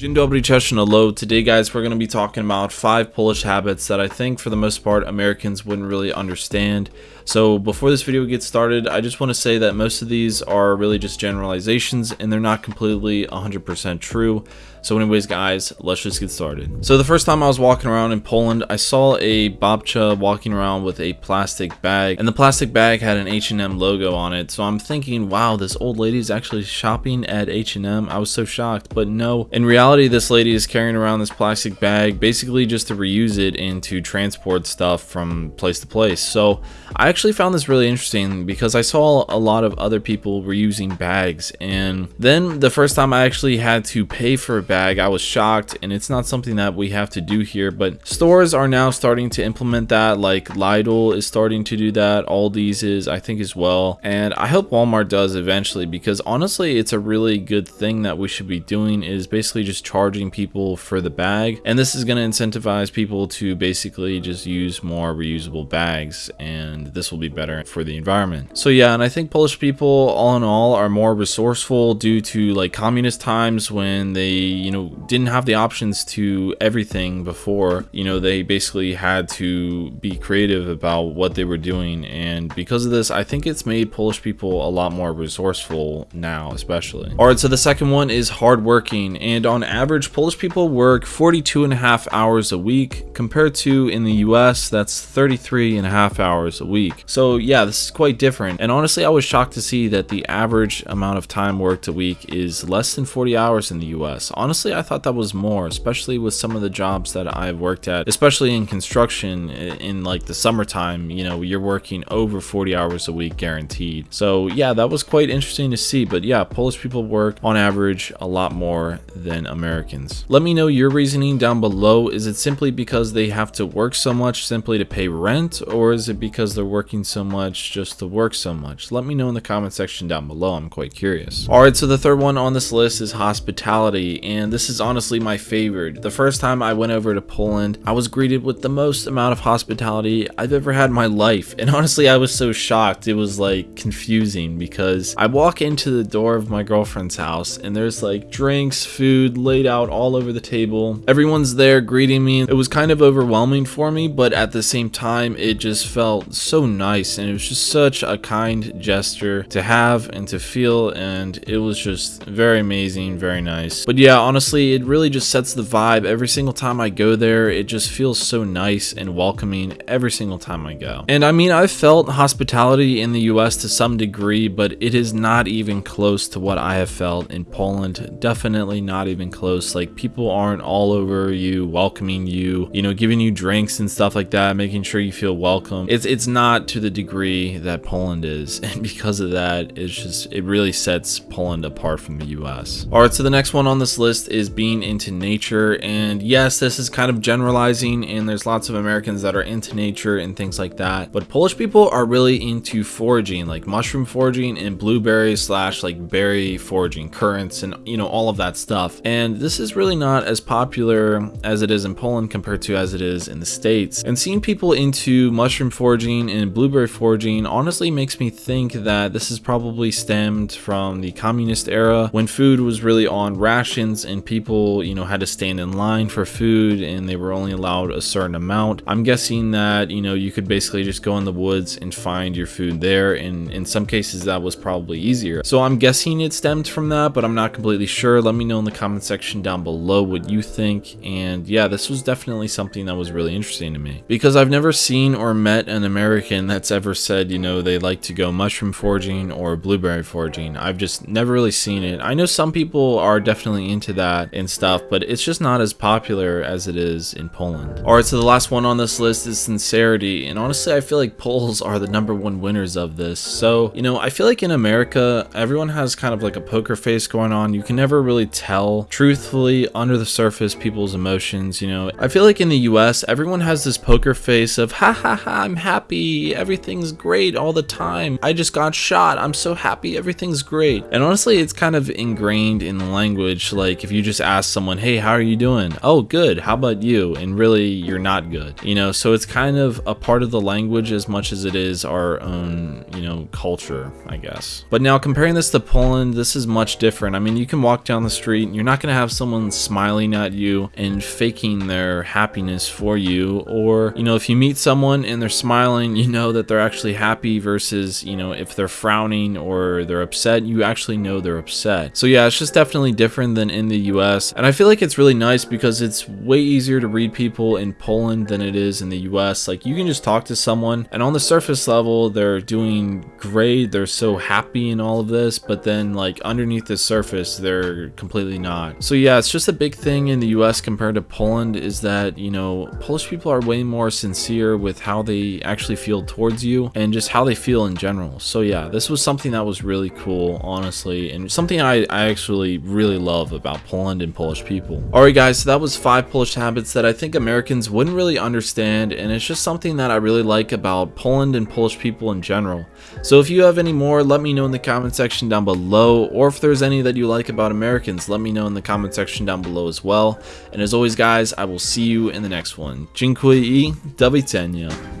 Dobry, hello. Today, guys, we're going to be talking about five Polish habits that I think, for the most part, Americans wouldn't really understand. So, before this video gets started, I just want to say that most of these are really just generalizations and they're not completely 100% true. So anyways, guys, let's just get started. So the first time I was walking around in Poland, I saw a babcia walking around with a plastic bag, and the plastic bag had an H&M logo on it. So I'm thinking, wow, this old lady is actually shopping at H&M. I was so shocked, but no. In reality, this lady is carrying around this plastic bag, basically just to reuse it and to transport stuff from place to place. So I actually found this really interesting because I saw a lot of other people reusing bags, and then the first time I actually had to pay for a bag, I was shocked, and it's not something that we have to do here, but stores are now starting to implement that, like Lidl is starting to do that, Aldi's is, I think, as well, and I hope Walmart does eventually, because honestly, it's a really good thing that we should be doing, is basically just charging people for the bag, and this is going to incentivize people to basically just use more reusable bags, and this will be better for the environment. So yeah, and I think Polish people, all in all, are more resourceful due to like communist times when they you know, didn't have the options to everything before, you know, they basically had to be creative about what they were doing. And because of this, I think it's made Polish people a lot more resourceful now, especially. All right, so the second one is hardworking. And on average, Polish people work 42 and a half hours a week compared to in the US, that's 33 and a half hours a week. So yeah, this is quite different. And honestly, I was shocked to see that the average amount of time worked a week is less than 40 hours in the US. Honestly, I thought that was more, especially with some of the jobs that I've worked at, especially in construction in like the summertime, you know, you're working over 40 hours a week guaranteed. So yeah, that was quite interesting to see. But yeah, Polish people work on average a lot more than Americans. Let me know your reasoning down below. Is it simply because they have to work so much simply to pay rent, or is it because they're working so much just to work so much? Let me know in the comment section down below. I'm quite curious. All right, so the third one on this list is hospitality. And this is honestly my favorite. The first time I went over to Poland, I was greeted with the most amount of hospitality I've ever had in my life. And honestly, I was so shocked. It was like confusing because I walk into the door of my girlfriend's house and there's like drinks, food laid out all over the table. Everyone's there greeting me. It was kind of overwhelming for me, but at the same time, it just felt so nice and it was just such a kind gesture to have and to feel and it was just very amazing, very nice. But yeah, honestly, it really just sets the vibe. Every single time I go there, it just feels so nice and welcoming every single time I go. And I mean, I've felt hospitality in the US to some degree, but it is not even close to what I have felt in Poland. Definitely not even close. Like, people aren't all over you, welcoming you, you know, giving you drinks and stuff like that, making sure you feel welcome. It's, it's not to the degree that Poland is. And because of that, it's just, it really sets Poland apart from the US. All right, so the next one on this list is being into nature. And yes, this is kind of generalizing, and there's lots of Americans that are into nature and things like that. But Polish people are really into foraging, like mushroom foraging and blueberry slash like berry foraging, currants, and you know, all of that stuff. And this is really not as popular as it is in Poland compared to as it is in the States. And seeing people into mushroom foraging and blueberry foraging honestly makes me think that this is probably stemmed from the communist era when food was really on rations and people, you know, had to stand in line for food and they were only allowed a certain amount. I'm guessing that, you know, you could basically just go in the woods and find your food there. And in some cases that was probably easier. So I'm guessing it stemmed from that, but I'm not completely sure. Let me know in the comment section down below what you think. And yeah, this was definitely something that was really interesting to me because I've never seen or met an American that's ever said, you know, they like to go mushroom foraging or blueberry foraging. I've just never really seen it. I know some people are definitely into that and stuff, but it's just not as popular as it is in Poland. Alright, so the last one on this list is sincerity, and honestly I feel like Poles are the number one winners of this. So, you know, I feel like in America, everyone has kind of like a poker face going on. You can never really tell truthfully under the surface people's emotions, you know. I feel like in the US, everyone has this poker face of ha ha ha, I'm happy, everything's great all the time. I just got shot, I'm so happy, everything's great. And honestly, it's kind of ingrained in the language, like if you just ask someone, hey, how are you doing? Oh, good. How about you? And really, you're not good. You know, so it's kind of a part of the language as much as it is our own, you know, culture, I guess. But now comparing this to Poland, this is much different. I mean, you can walk down the street and you're not going to have someone smiling at you and faking their happiness for you. Or, you know, if you meet someone and they're smiling, you know that they're actually happy versus, you know, if they're frowning or they're upset, you actually know they're upset. So yeah, it's just definitely different than in the US. And I feel like it's really nice because it's way easier to read people in Poland than it is in the US. Like you can just talk to someone and on the surface level, they're doing great. They're so happy in all of this, but then like underneath the surface, they're completely not. So yeah, it's just a big thing in the US compared to Poland is that, you know, Polish people are way more sincere with how they actually feel towards you and just how they feel in general. So yeah, this was something that was really cool, honestly, and something I, I actually really love about Poland and Polish people. Alright guys, so that was five Polish habits that I think Americans wouldn't really understand, and it's just something that I really like about Poland and Polish people in general. So if you have any more, let me know in the comment section down below, or if there's any that you like about Americans, let me know in the comment section down below as well. And as always guys, I will see you in the next one. Dziękuję i do.